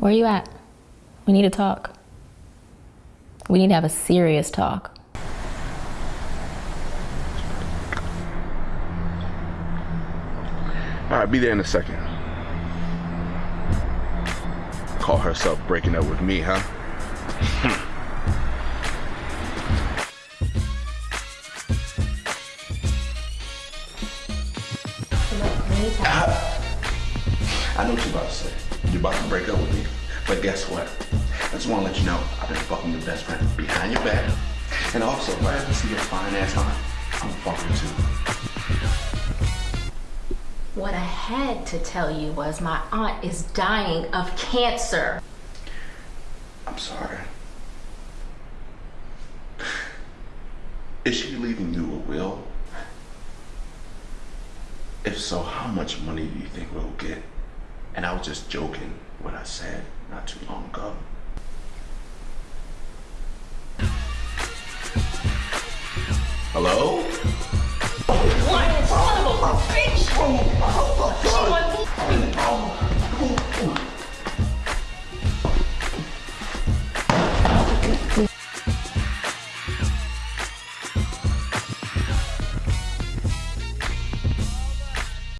Where are you at? We need to talk. We need to have a serious talk. All right, be there in a second. Call herself breaking up with me, huh? I know what you're about to say. You're about to break up with me. But guess what? I just want to let you know I've been fucking your best friend behind your back. And also, if I ever see your fine ass on, I'm fucking too. What I had to tell you was my aunt is dying of cancer. I'm sorry. Is she leaving you a will? If so, how much money do you think we'll get? And I was just joking what I said not too long ago. Hello? What? Son of a bitch! Oh,